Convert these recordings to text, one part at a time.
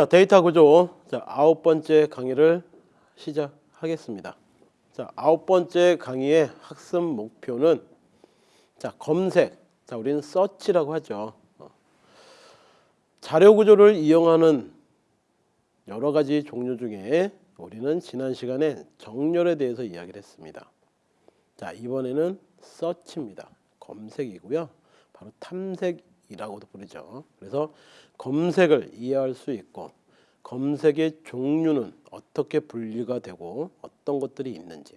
자, 데이터 구조. 자, 아홉 번째 강의를 시작하겠습니다. 자, 아홉 번째 강의의 학습 목표는 자, 검색. 자, 우리는 서치라고 하죠. 어. 자료 구조를 이용하는 여러 가지 종류 중에 우리는 지난 시간에 정렬에 대해서 이야기를 했습니다. 자, 이번에는 서치입니다. 검색이고요. 바로 탐색이라고도 부르죠. 그래서 검색을 이해할 수 있고 검색의 종류는 어떻게 분리가 되고 어떤 것들이 있는지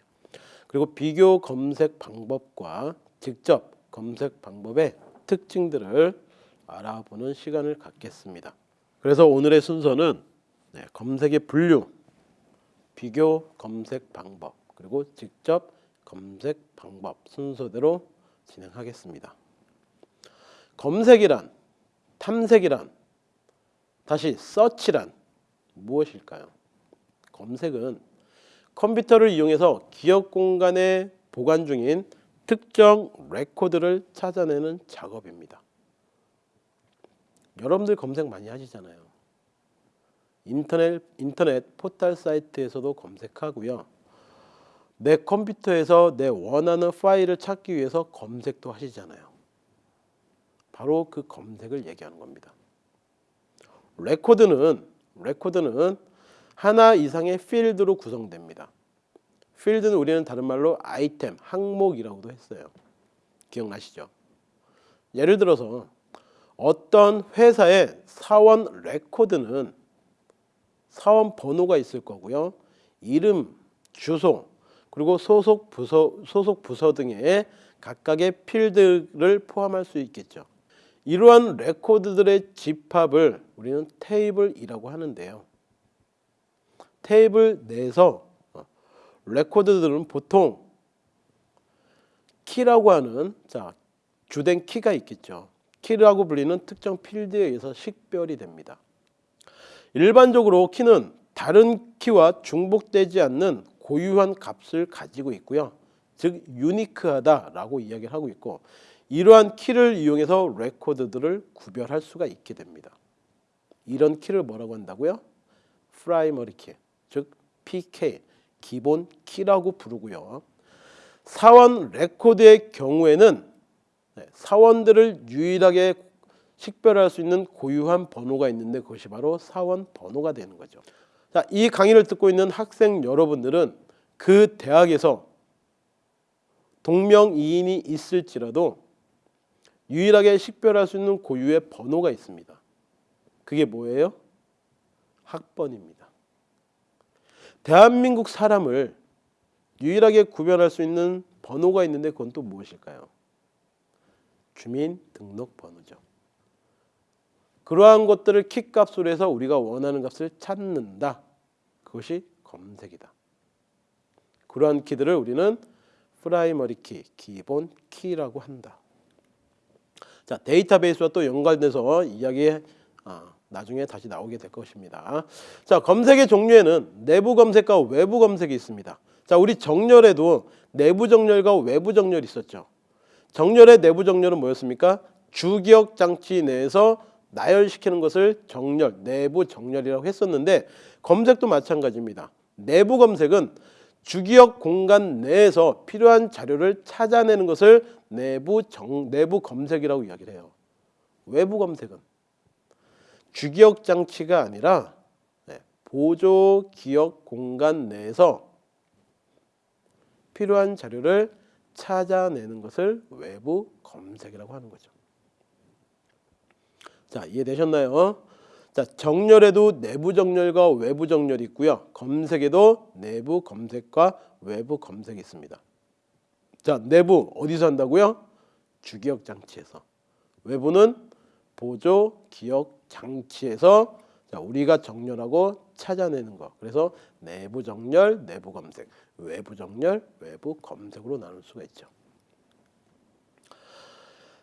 그리고 비교 검색 방법과 직접 검색 방법의 특징들을 알아보는 시간을 갖겠습니다. 그래서 오늘의 순서는 네, 검색의 분류, 비교 검색 방법 그리고 직접 검색 방법 순서대로 진행하겠습니다. 검색이란 탐색이란 다시 search란 무엇일까요? 검색은 컴퓨터를 이용해서 기억 공간에 보관 중인 특정 레코드를 찾아내는 작업입니다. 여러분들 검색 많이 하시잖아요. 인터넷 인터넷 포털 사이트에서도 검색하고요. 내 컴퓨터에서 내 원하는 파일을 찾기 위해서 검색도 하시잖아요. 바로 그 검색을 얘기하는 겁니다. 레코드는 레코드는 하나 이상의 필드로 구성됩니다. 필드는 우리는 다른 말로 아이템, 항목이라고도 했어요. 기억나시죠? 예를 들어서 어떤 회사의 사원 레코드는 사원 번호가 있을 거고요. 이름, 주소, 그리고 소속 부서 소속 부서 등의 각각의 필드를 포함할 수 있겠죠. 이러한 레코드들의 집합을 우리는 테이블이라고 하는데요. 테이블 내에서 어, 레코드들은 보통 키라고 하는 자 주된 키가 있겠죠. 키라고 불리는 특정 필드에 의해서 식별이 됩니다. 일반적으로 키는 다른 키와 중복되지 않는 고유한 값을 가지고 있고요. 즉 유니크하다라고 이야기를 하고 있고 이러한 키를 이용해서 레코드들을 구별할 수가 있게 됩니다. 이런 키를 뭐라고 한다고요? primary key, 즉 PK, 기본 키라고 부르고요. 사원 레코드의 경우에는 네, 사원들을 유일하게 식별할 수 있는 고유한 번호가 있는데 그것이 바로 사원 번호가 되는 거죠. 자, 이 강의를 듣고 있는 학생 여러분들은 그 대학에서 동명이인이 있을지라도 유일하게 식별할 수 있는 고유의 번호가 있습니다. 그게 뭐예요? 학번입니다. 대한민국 사람을 유일하게 구별할 수 있는 번호가 있는데 그건 또 무엇일까요? 주민등록번호죠. 그러한 것들을 키값으로 해서 우리가 원하는 값을 찾는다. 그것이 검색이다. 그러한 키들을 우리는 primary key, 기본 키라고 한다. 자, 데이터베이스와 또 연관돼서 이야기 아, 나중에 다시 나오게 될 것입니다. 자, 검색의 종류에는 내부 검색과 외부 검색이 있습니다. 자, 우리 정렬에도 내부 정렬과 외부 정렬이 있었죠. 정렬의 내부 정렬은 뭐였습니까? 주기억 장치 내에서 나열시키는 것을 정렬, 내부 정렬이라고 했었는데 검색도 마찬가지입니다. 내부 검색은 주기억 공간 내에서 필요한 자료를 찾아내는 것을 내부 정, 내부 검색이라고 이야기를 해요. 외부 검색은 주기억 장치가 아니라 네, 보조 기억 공간 내에서 필요한 자료를 찾아내는 것을 외부 검색이라고 하는 거죠. 자, 이해되셨나요? 자, 정렬에도 내부 정렬과 외부 정렬이 있고요. 검색에도 내부 검색과 외부 검색이 있습니다. 자, 내부 어디서 한다고요? 주기억 장치에서. 외부는 보조 기억 장치에서 자, 우리가 정렬하고 찾아내는 거. 그래서 내부 정렬, 내부 검색, 외부 정렬, 외부 검색으로 나눌 수가 있죠.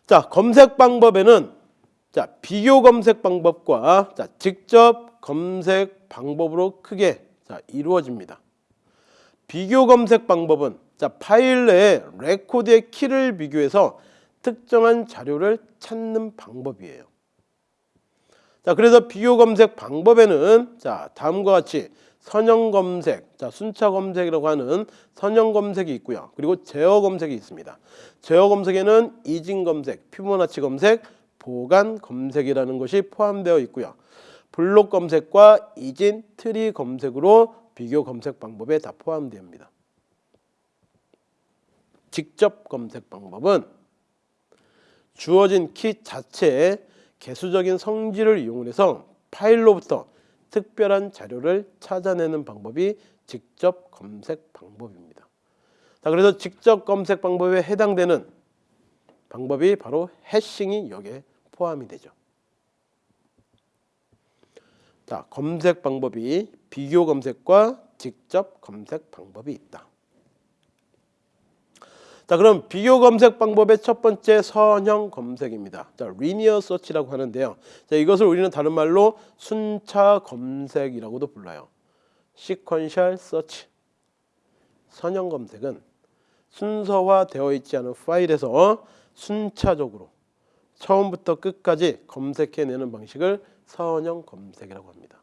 자, 검색 방법에는 자, 비교 검색 방법과 자, 직접 검색 방법으로 크게 자, 이루어집니다. 비교 검색 방법은 자, 파일 내에 레코드의 키를 비교해서 특정한 자료를 찾는 방법이에요. 자, 그래서 비교 검색 방법에는 자, 다음과 같이 선형 검색, 자, 순차 검색이라고 하는 선형 검색이 있고요. 그리고 제어 검색이 있습니다. 제어 검색에는 이진 검색, 피보나치 검색, 보간 검색이라는 것이 포함되어 있고요. 블록 검색과 이진 트리 검색으로 비교 검색 방법에 다 포함됩니다. 직접 검색 방법은 주어진 키 자체의 개수적인 성질을 이용해서 파일로부터 특별한 자료를 찾아내는 방법이 직접 검색 방법입니다. 자, 그래서 직접 검색 방법에 해당되는 방법이 바로 해싱이 여기에 포함이 되죠. 자, 검색 방법이 비교 검색과 직접 검색 방법이 있다. 자, 그럼 비교 검색 방법의 첫 번째 선형 검색입니다. 자, 리니어 서치라고 하는데요. 자, 이것을 우리는 다른 말로 순차 검색이라고도 불러요. 시퀀셜 서치. 선형 검색은 순서화되어 있지 않은 파일에서 순차적으로 처음부터 끝까지 검색해내는 방식을 선형 검색이라고 합니다.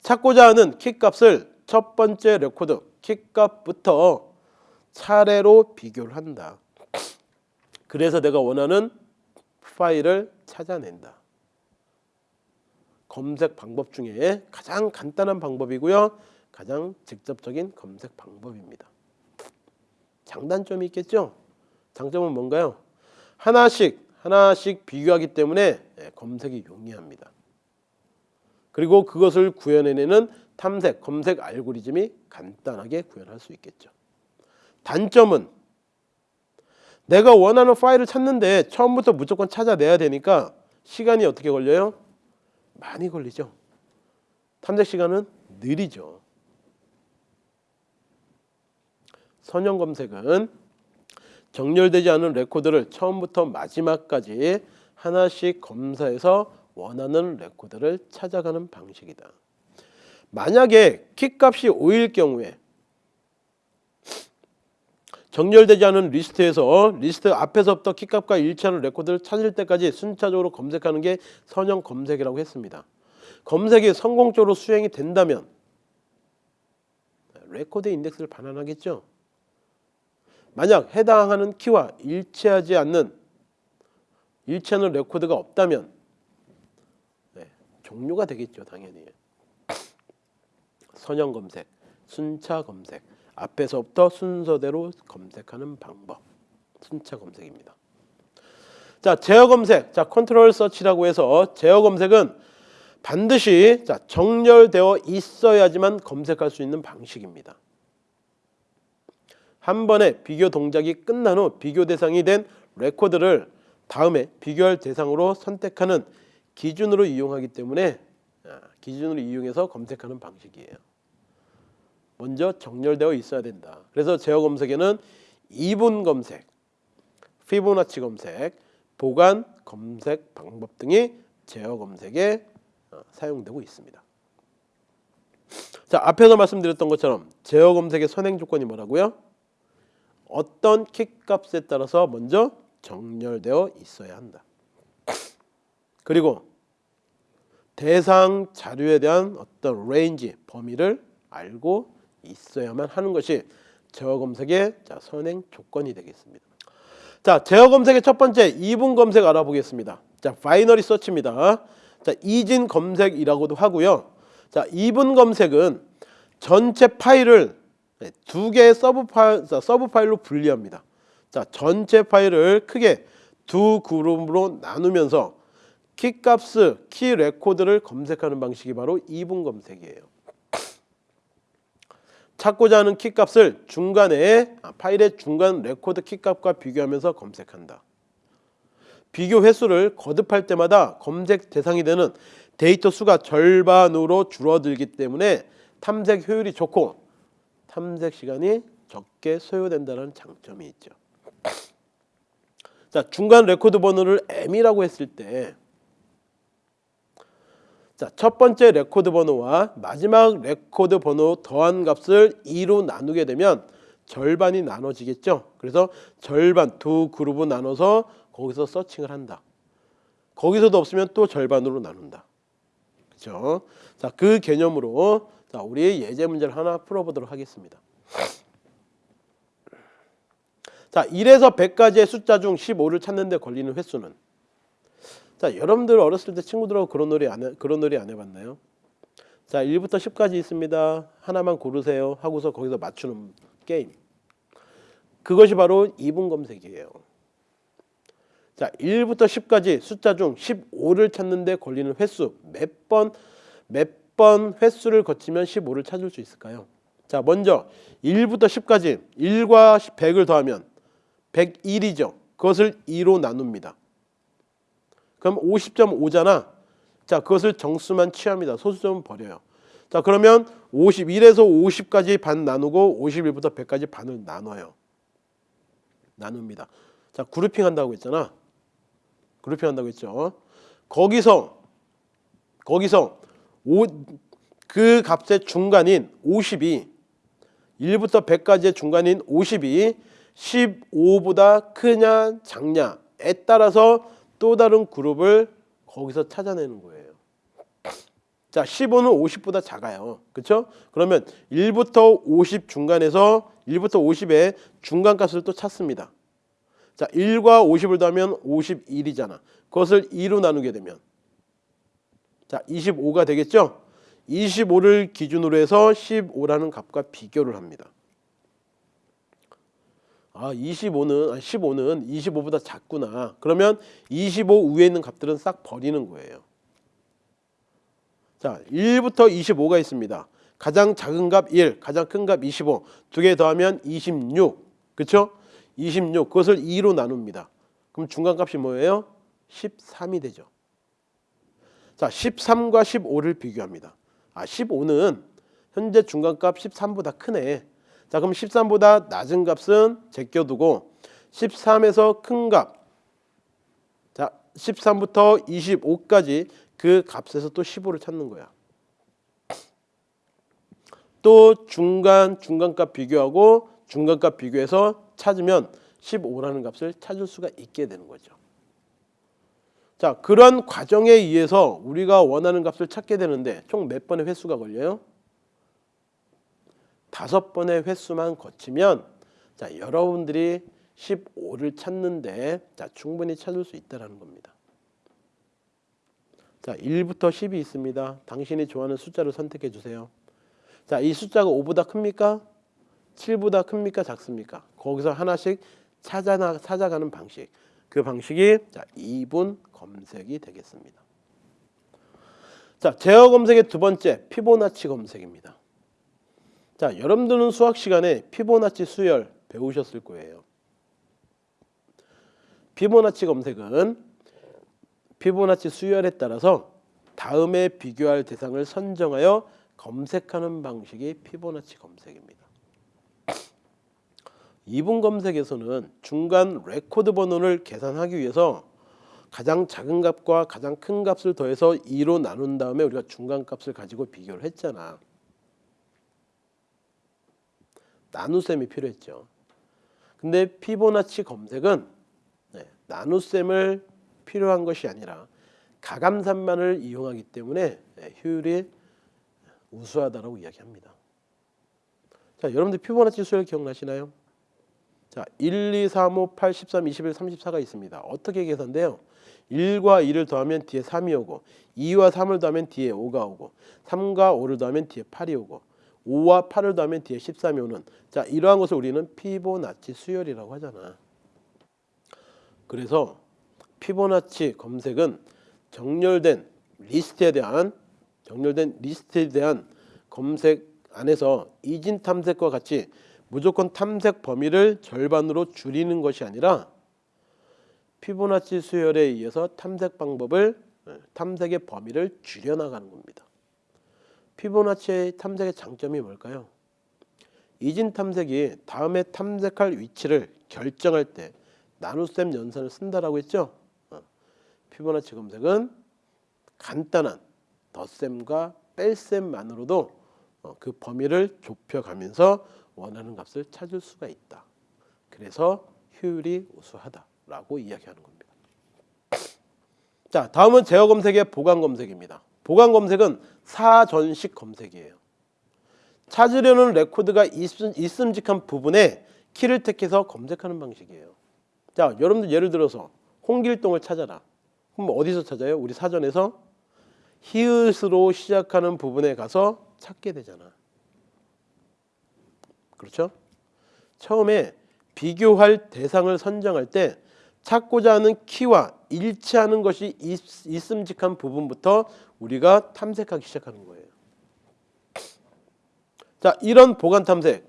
찾고자 하는 키값을 첫 번째 레코드 키값부터 차례로 비교를 한다. 그래서 내가 원하는 파일을 찾아낸다. 검색 방법 중에 가장 간단한 방법이고요. 가장 직접적인 검색 방법입니다. 장단점이 있겠죠? 장점은 뭔가요? 하나씩 하나씩 비교하기 때문에 예, 검색이 용이합니다. 그리고 그것을 구현해내는 탐색, 검색 알고리즘이 간단하게 구현할 수 있겠죠. 단점은 내가 원하는 파일을 찾는데 처음부터 무조건 찾아내야 되니까 시간이 어떻게 걸려요? 많이 걸리죠. 탐색 시간은 느리죠. 선형 검색은 정렬되지 않은 레코드를 처음부터 마지막까지 하나씩 검사해서 원하는 레코드를 찾아가는 방식이다. 만약에 키값이 5일 경우에 정렬되지 않은 리스트에서 리스트 앞에서부터 키값과 일치하는 레코드를 찾을 때까지 순차적으로 검색하는 게 선형 검색이라고 했습니다. 검색이 성공적으로 수행이 된다면 레코드 인덱스를 반환하겠죠. 만약 해당하는 키와 일치하지 않는 일치하는 레코드가 없다면 네, 종료가 되겠죠 당연히 선형 검색, 순차 검색 앞에서부터 순서대로 검색하는 방법 순차 검색입니다. 자 제어 검색, 자 control search라고 해서 제어 검색은 반드시 자 정렬되어 있어야지만 검색할 수 있는 방식입니다. 한 번에 비교 동작이 끝난 후 비교 대상이 된 레코드를 다음에 비교할 대상으로 선택하는 기준으로 이용하기 때문에 아, 기준으로 이용해서 검색하는 방식이에요. 먼저 정렬되어 있어야 된다. 그래서 제어 검색에는 이분 검색, 피보나치 검색, 보간 검색 방법 등이 제어 검색에 어, 사용되고 있습니다. 자 앞에서 말씀드렸던 것처럼 제어 검색의 선행 조건이 뭐라고요? 어떤 키값에 따라서 먼저 정렬되어 있어야 한다. 그리고 대상 자료에 대한 어떤 range 범위를 알고 있어야만 하는 것이 제어 검색의 자, 선행 조건이 되겠습니다. 자, 제어 검색의 첫 번째 이분 검색 알아보겠습니다. 자, binary search입니다. 자, 이진 검색이라고도 하고요. 자, 이분 검색은 전체 파일을 두 개의 sub file, 자, sub file로 분리합니다. 자, 전체 파일을 크게 두 그룹으로 나누면서 키 값을 키 레코드를 검색하는 방식이 바로 이분 검색이에요. 찾고자 하는 키 값을 중간에 아, 파일의 중간 레코드 키 값과 비교하면서 검색한다. 비교 횟수를 거듭할 때마다 검색 대상이 되는 데이터 수가 절반으로 줄어들기 때문에 탐색 효율이 좋고 탐색 시간이 적게 소요된다는 장점이 있죠. 자, 중간 레코드 번호를 M이라고 했을 때 자, 첫 번째 레코드 번호와 마지막 레코드 번호 더한 값을 2로 나누게 되면 절반이 나눠지겠죠. 그래서 절반 두 그룹을 나눠서 거기서 서칭을 한다. 거기서도 없으면 또 절반으로 나눈다. 그렇죠? 자, 그 개념으로 자, 우리 예제 문제를 하나 풀어보도록 하겠습니다. 자, 1에서 100까지의 숫자 중 15를 찾는데 걸리는 횟수는 자, 여러분들 어렸을 때 친구들하고 그런 놀이 안 해, 그런 놀이 안 해봤나요? 자, 1부터 10까지 있습니다. 하나만 고르세요. 하고서 거기서 맞추는 게임. 그것이 바로 2분 검색이에요. 자, 1부터 10까지 숫자 중 15를 찾는데 걸리는 횟수 몇 번 몇 번 횟수를 거치면 15를 찾을 수 있을까요? 자, 먼저 1부터 10까지 1과 100을 더하면 101이죠. 그것을 2로 나눕니다. 그럼 50.5잖아. 자, 그것을 정수만 취합니다. 소수점은 버려요. 자, 그러면 51에서 50까지 반 나누고 51부터 100까지 반을 나눠요. 나눕니다. 자, 그룹핑 한다고 했잖아. 그룹핑 한다고 했죠. 거기서 거기서 오, 그 값의 중간인 50이 1부터 100까지의 중간인 50이 15보다 크냐 작냐에 따라서 또 다른 그룹을 거기서 찾아내는 거예요. 자, 15는 50보다 작아요. 그렇죠? 그러면 1부터 50 중간에서 1부터 50의 중간 값을 또 찾습니다. 자, 1과 50을 더하면 51이잖아. 그것을 2로 나누게 되면 자, 25가 되겠죠? 25를 기준으로 해서 15라는 값과 비교를 합니다. 아, 25는 아, 15는 25보다 작구나. 그러면 25 위에 있는 값들은 싹 버리는 거예요. 자, 1부터 25가 있습니다. 가장 작은 값 1, 가장 큰 값 25. 두 개 더하면 26. 그렇죠? 26. 그것을 2로 나눕니다. 그럼 중간 값이 뭐예요? 13이 되죠. 자, 13과 15를 비교합니다. 아, 15는 현재 중간값 13보다 크네. 자, 그럼 13보다 낮은 값은 제껴두고 13에서 큰 값. 자, 13부터 25까지 그 값에서 또 15를 찾는 거야. 또 중간 중간값 비교하고 중간값 비교해서 찾으면 15라는 값을 찾을 수가 있게 되는 거죠. 자, 그런 과정에 의해서 우리가 원하는 값을 찾게 되는데 총 몇 번의 횟수가 걸려요? 다섯 번의 횟수만 거치면 자 여러분들이 15를 찾는데 자 충분히 찾을 수 있다라는 겁니다. 자 1부터 10이 있습니다. 당신이 좋아하는 숫자를 선택해 주세요. 자이 숫자가 5보다 큽니까? 7보다 큽니까? 작습니까? 거기서 하나씩 찾아나, 찾아가는 방식. 그 방식이 자 2분 검색이 되겠습니다. 자 제어 검색의 두 번째 피보나치 검색입니다. 자, 여러분들은 수학 시간에 피보나치 수열 배우셨을 거예요. 피보나치 검색은 피보나치 수열에 따라서 다음에 비교할 대상을 선정하여 검색하는 방식이 피보나치 검색입니다. 이분 검색에서는 중간 레코드 번호를 계산하기 위해서 가장 작은 값과 가장 큰 값을 더해서 2로 나눈 다음에 우리가 중간 값을 가지고 비교를 했잖아. 나눗셈이 필요했죠. 근데 피보나치 검색은 네, 나눗셈을 필요한 것이 아니라 가감산만을 이용하기 때문에 네, 효율이 우수하다라고 이야기합니다. 자, 여러분들 피보나치 수열 기억나시나요? 자, 1, 2, 3, 5, 8, 13, 21, 34가 있습니다. 어떻게 계산돼요? 1과 2를 더하면 뒤에 3이 오고 2와 3을 더하면 뒤에 5가 오고 3과 5를 더하면 뒤에 8이 오고 5와 8을 더하면 뒤에 13이 오는 자 이러한 것을 우리는 피보나치 수열이라고 하잖아. 그래서 피보나치 검색은 정렬된 리스트에 대한 정렬된 리스트에 대한 검색 안에서 이진 탐색과 같이 무조건 탐색 범위를 절반으로 줄이는 것이 아니라 피보나치 수열에 의해서 탐색 방법을 탐색의 범위를 줄여나가는 겁니다. 피보나치 탐색의 장점이 뭘까요? 이진 탐색이 다음에 탐색할 위치를 결정할 때 나눗셈 연산을 쓴다라고 했죠. 어. 피보나치 검색은 간단한 덧셈과 뺄셈만으로도 어, 그 범위를 좁혀가면서 원하는 값을 찾을 수가 있다. 그래서 효율이 우수하다라고 이야기하는 겁니다. 자, 다음은 제어 검색의 보간 검색입니다. 보간 검색은 사전식 검색이에요. 찾으려는 레코드가 있음, 있음직한 부분에 키를 택해서 검색하는 방식이에요. 자, 여러분들 예를 들어서 홍길동을 찾아라. 그럼 어디서 찾아요? 우리 사전에서 히읗으로 시작하는 부분에 가서 찾게 되잖아. 그렇죠? 처음에 비교할 대상을 선정할 때 찾고자 하는 키와 일치하는 것이 있, 있음직한 부분부터 우리가 탐색하기 시작하는 거예요. 자, 이런 보관 탐색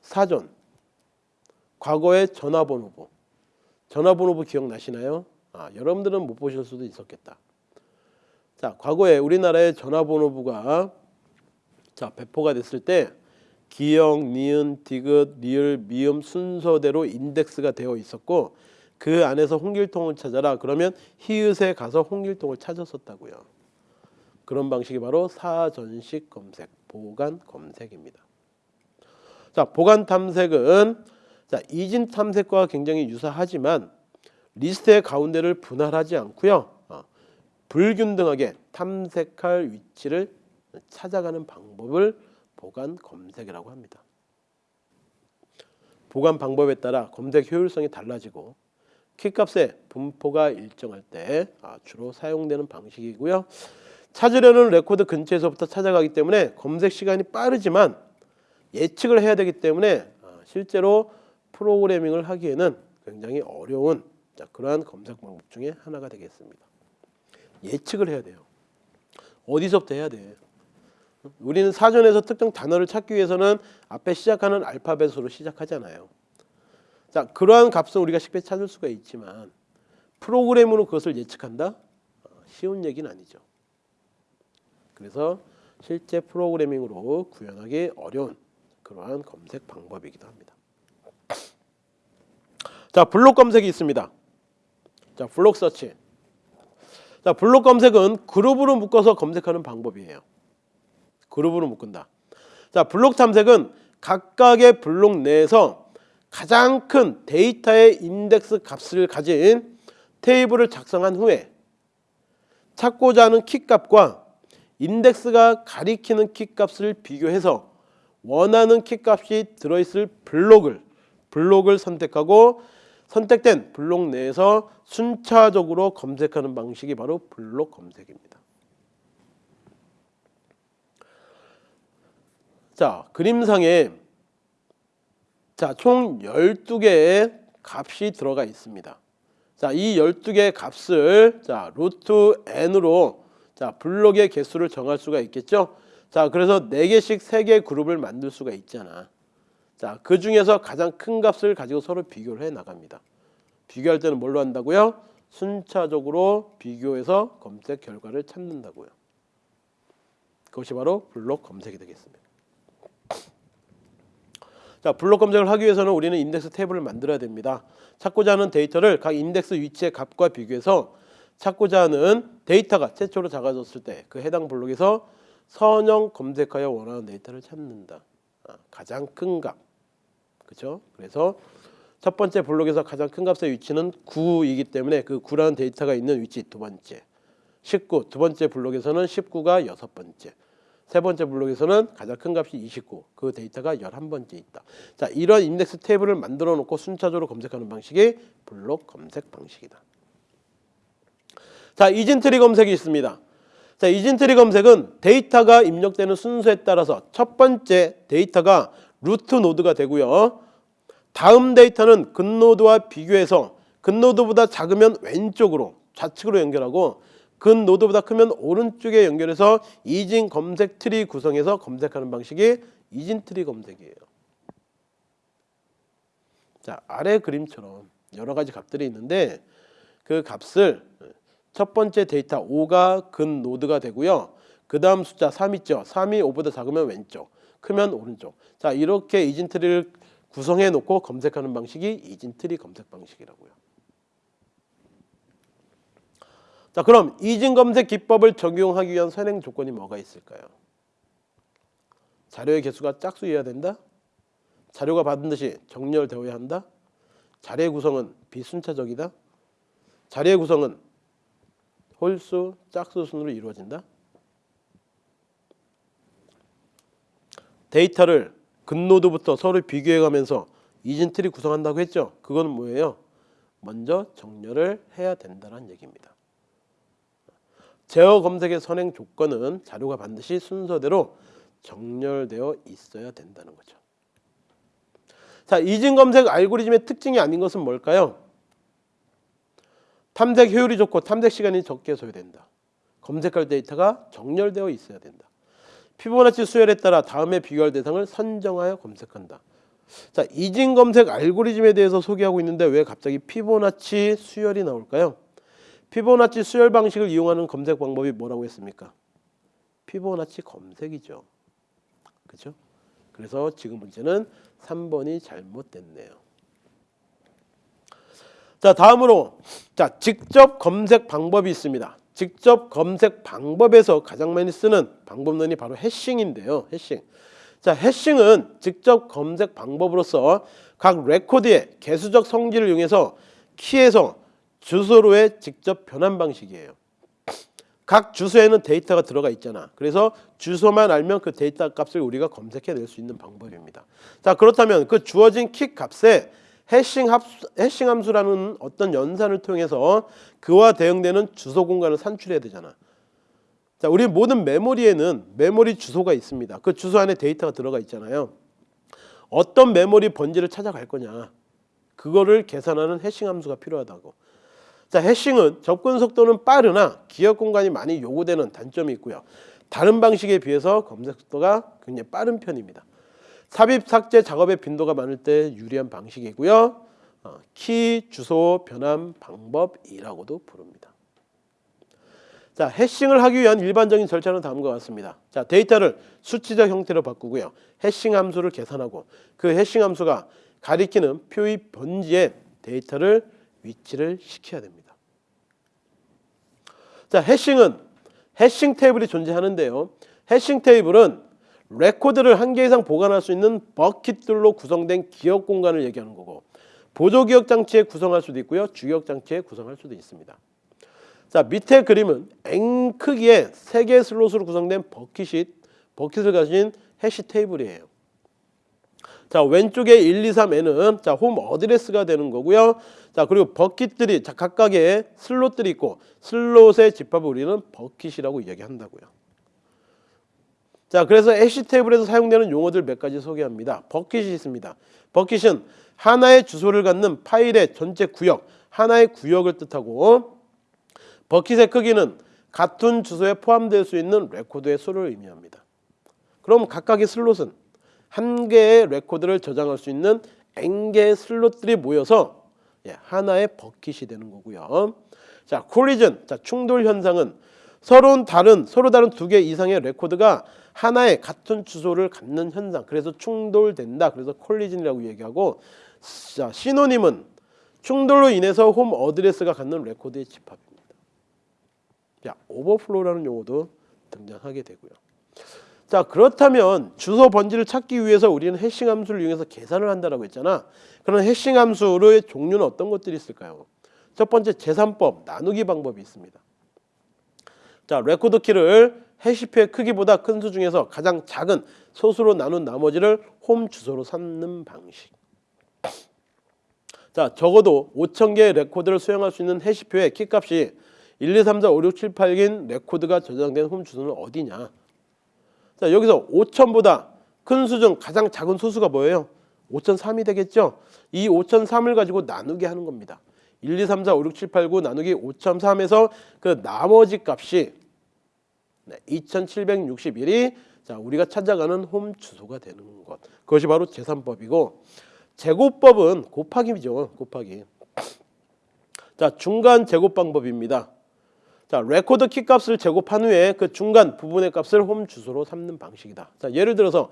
사전 과거의 전화번호부 전화번호부 기억나시나요? 아, 여러분들은 못 보실 수도 있었겠다. 자, 과거에 우리나라의 전화번호부가 자 배포가 됐을 때 기역, 니은, 디귿, 리을, 미음 순서대로 인덱스가 되어 있었고 그 안에서 홍길동을 찾아라 그러면 히읗에 가서 홍길동을 찾았었다고요. 그런 방식이 바로 사전식 검색, 보관 검색입니다. 자, 보간 탐색은 자, 이진 탐색과 굉장히 유사하지만 리스트의 가운데를 분할하지 않고요. 어, 불균등하게 탐색할 위치를 찾아가는 방법을 보간 검색이라고 합니다. 보간 방법에 따라 검색 효율성이 달라지고 키값의 분포가 일정할 때 아, 주로 사용되는 방식이고요. 찾으려는 레코드 근처에서부터 찾아가기 때문에 검색 시간이 빠르지만 예측을 해야 되기 때문에 아, 실제로 프로그래밍을 하기에는 굉장히 어려운 그러한 검색 방법 중에 하나가 되겠습니다. 예측을 해야 돼요. 어디서부터 해야 돼? 우리는 사전에서 특정 단어를 찾기 위해서는 앞에 시작하는 알파벳으로 시작하잖아요. 자, 그러한 값은 우리가 쉽게 찾을 수가 있지만 프로그램으로 그것을 예측한다? 어, 쉬운 얘기는 아니죠. 그래서 실제 프로그래밍으로 구현하기 어려운 그러한 검색 방법이기도 합니다. 자, 블록 검색이 있습니다. 자, block search. 자, 블록 검색은 그룹으로 묶어서 검색하는 방법이에요. 그룹으로 묶은다. 자, 블록 탐색은 각각의 블록 내에서 가장 큰 데이터의 인덱스 값을 가진 테이블을 작성한 후에 찾고자 하는 키 값과 인덱스가 가리키는 키 값을 비교해서 원하는 키 값이 들어있을 블록을 블록을 선택하고 선택된 블록 내에서 순차적으로 검색하는 방식이 바로 블록 검색입니다. 자, 그림상에 자, 총 12개의 값이 들어가 있습니다. 자, 이 12개의 값을 자, 루트 n으로 자, 블록의 개수를 정할 수가 있겠죠? 자, 그래서 4개씩 3개 그룹을 만들 수가 있잖아. 자, 그 중에서 가장 큰 값을 가지고 서로 비교를 해 나갑니다. 비교할 때는 뭘로 한다고요? 순차적으로 비교해서 검색 결과를 찾는다고요. 그것이 바로 블록 검색이 되겠습니다. 자, 블록 검색을 하기 위해서는 우리는 인덱스 테이블을 만들어야 됩니다. 찾고자 하는 데이터를 각 인덱스 위치의 값과 비교해서 찾고자 하는 데이터가 최초로 작아졌을 때 그 해당 블록에서 선형 검색하여 원하는 데이터를 찾는다. 아, 가장 큰 값. 그렇죠? 그래서 첫 번째 블록에서 가장 큰 값의 위치는 9이기 때문에 그 9라는 데이터가 있는 위치 두 번째. 19. 두 번째 블록에서는 19가 여섯 번째. 세 번째 블록에서는 가장 큰 값이 29, 그 데이터가 11번째 있다. 자, 이런 인덱스 테이블을 만들어 놓고 순차적으로 검색하는 방식이 블록 검색 방식이다. 자, 이진트리 검색이 있습니다. 자, 이진트리 검색은 데이터가 입력되는 순서에 따라서 첫 번째 데이터가 루트 노드가 되고요. 다음 데이터는 근노드와 비교해서 근노드보다 작으면 왼쪽으로 좌측으로 연결하고 근 노드보다 크면 오른쪽에 연결해서 이진 검색 트리 구성해서 검색하는 방식이 이진 트리 검색이에요. 자 아래 그림처럼 여러 가지 값들이 있는데 그 값을 첫 번째 데이터 5가 근 노드가 되고요. 그 다음 숫자 3 있죠. 3이 5보다 작으면 왼쪽, 크면 오른쪽. 자 이렇게 이진 트리를 구성해 놓고 검색하는 방식이 이진 트리 검색 방식이라고요. 자 그럼 이진 검색 기법을 적용하기 위한 선행 조건이 뭐가 있을까요? 자료의 개수가 짝수여야 된다. 자료가 듯이 정렬되어야 한다. 자료의 구성은 비순차적이다. 자료의 구성은 홀수, 짝수 순으로 이루어진다. 데이터를 근노드부터 서로 비교해가면서 이진트리 구성한다고 했죠. 그건 뭐예요? 먼저 정렬을 해야 된다는 얘기입니다. 제어 검색의 선행 조건은 자료가 반드시 순서대로 정렬되어 있어야 된다는 거죠. 자, 이진 검색 알고리즘의 특징이 아닌 것은 뭘까요? 탐색 효율이 좋고 탐색 시간이 적게 소요된다. 검색할 데이터가 정렬되어 있어야 된다. 피보나치 수열에 따라 다음에 비교할 대상을 선정하여 검색한다. 자, 이진 검색 알고리즘에 대해서 소개하고 있는데 왜 갑자기 피보나치 수열이 나올까요? 피보나치 수열 방식을 이용하는 검색 방법이 뭐라고 했습니까? 피보나치 검색이죠. 그렇죠? 그래서 지금 문제는 3번이 잘못됐네요. 자, 다음으로 자, 직접 검색 방법이 있습니다. 직접 검색 방법에서 가장 많이 쓰는 방법론이 바로 해싱인데요. 해싱. 자, 해싱은 직접 검색 방법으로서 각 레코드의 계수적 성질을 이용해서 키에서 주소로의 직접 변환 방식이에요. 각 주소에는 데이터가 들어가 있잖아. 그래서 주소만 알면 그 데이터 값을 우리가 검색해낼 수 있는 방법입니다. 자 그렇다면 그 주어진 키 값에 해싱, 합, 해싱 함수라는 어떤 연산을 통해서 그와 대응되는 주소 공간을 산출해야 되잖아. 자, 우리 모든 메모리에는 메모리 주소가 있습니다. 그 주소 안에 데이터가 들어가 있잖아요. 어떤 메모리 번지를 찾아갈 거냐. 그거를 계산하는 해싱 함수가 필요하다고. 자, 해싱은 접근 속도는 빠르나 기억 공간이 많이 요구되는 단점이 있고요. 다른 방식에 비해서 검색 속도가 굉장히 빠른 편입니다. 삽입 삭제 작업의 빈도가 많을 때 유리한 방식이고요. 어, 키 주소 변환 방법이라고도 부릅니다. 자, 해싱을 하기 위한 일반적인 절차는 다음과 같습니다. 자, 데이터를 수치적 형태로 바꾸고요. 해싱 함수를 계산하고 그 해싱 함수가 가리키는 표의 번지에 데이터를 위치를 시켜야 됩니다. 자, 해싱은 해싱 테이블이 존재하는데요. 해싱 테이블은 레코드를 한 개 이상 보관할 수 있는 버킷들로 구성된 기억 공간을 얘기하는 거고 보조 기억 장치에 구성할 수도 있고요. 주기억 장치에 구성할 수도 있습니다. 자, 밑에 그림은 N 크기의 세 개의 슬롯으로 구성된 버킷이 버킷을 가진 해시 테이블이에요. 자 왼쪽에 1, 2, 3에는 자 home address가 되는 거고요. 자 그리고 버킷들이 자 각각의 슬롯들이 있고 슬롯의 집합을 우리는 버킷이라고 이야기한다고요. 자 그래서 해시 테이블에서 사용되는 용어들 몇 가지 소개합니다. 버킷이 있습니다. 버킷은 하나의 주소를 갖는 파일의 전체 구역, 하나의 구역을 뜻하고 버킷의 크기는 같은 주소에 포함될 수 있는 레코드의 수를 의미합니다. 그럼 각각의 슬롯은 한 개의 레코드를 저장할 수 있는 n 개의 슬롯들이 모여서 예, 하나의 버킷이 되는 거고요. 자, collision, 자 충돌 현상은 서로 다른 서로 다른 두 개 이상의 레코드가 하나의 같은 주소를 갖는 현상. 그래서 충돌된다. 그래서 collision이라고 얘기하고 자, synonym은 충돌로 인해서 home address가 같은 레코드의 집합입니다. 자, overflow라는 용어도 등장하게 되고요. 자 그렇다면 주소 번지를 찾기 위해서 우리는 hashing 함수를 이용해서 계산을 한다라고 했잖아. 그런 hashing 함수의 종류는 어떤 것들이 있을까요? 첫 번째 제산법 나누기 방법이 있습니다. 자 레코드 키를 해시표의 크기보다 큰 수 중에서 가장 작은 소수로 나눈 나머지를 홈 주소로 삼는 방식. 자 적어도 5,000개의 레코드를 수용할 수 있는 해시표의 키값이 1, 2, 3, 4, 5, 6, 7, 8인 레코드가 저장된 홈 주소는 어디냐? 자 여기서 5천보다 큰 수 중 가장 작은 소수가 뭐예요? 5,003이 되겠죠? 이 5,003을 가지고 나누게 하는 겁니다. 1, 2, 3, 4, 5, 6, 7, 8, 9 나누기 5,003에서 그 나머지 값이 네, 2761이 자 우리가 찾아가는 홈 주소가 되는 것. 그것이 바로 제산법이고 제곱법은 곱하기죠. 곱하기. 자 중간 제곱 방법입니다. 자, 레코드 키 값을 제곱한 후에 그 중간 부분의 값을 홈 주소로 삼는 방식이다. 자, 예를 들어서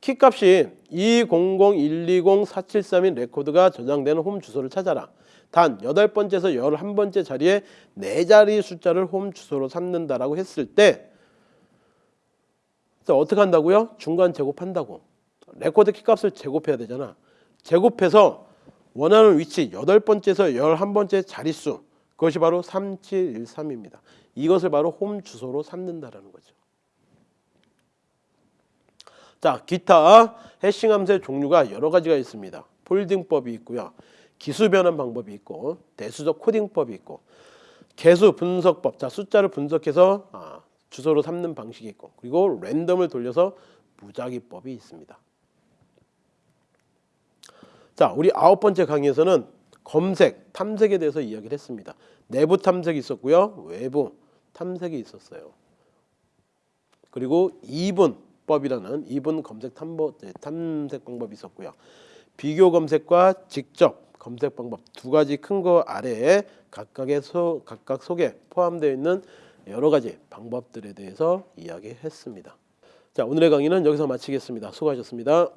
키 값이 200120473인 레코드가 저장되는 홈 주소를 찾아라. 단 여덟 번째에서 열한 번째 자리에 네 자리 숫자를 홈 주소로 삼는다라고 했을 때 자, 어떻게 한다고요? 중간 제곱한다고. 레코드 키 값을 제곱해야 되잖아. 제곱해서 원하는 위치 여덟 번째에서 열한 번째 자릿수 그것이 바로 3713입니다. 이것을 바로 홈 주소로 삼는다라는 거죠. 자, 기타 hashing 함수의 종류가 여러 가지가 있습니다. folding법이 있고요. 기수 변환 방법이 있고 대수적 코딩법이 있고 개수 분석법. 자, 숫자를 분석해서 아, 주소로 삼는 방식이 있고 그리고 랜덤을 돌려서 무작위법이 있습니다. 자, 우리 아홉 번째 강의에서는 검색, 탐색에 대해서 이야기를 했습니다. 내부 탐색이 있었고요. 외부 탐색이 있었어요. 그리고 이분법이라는 이분 검색 탐보, 네, 탐색 방법이 있었고요. 비교 검색과 직접 검색 방법 두 가지 큰 거 아래에 각각의 소, 각각 속에 포함되어 있는 여러 가지 방법들에 대해서 이야기했습니다. 자, 오늘의 강의는 여기서 마치겠습니다. 수고하셨습니다.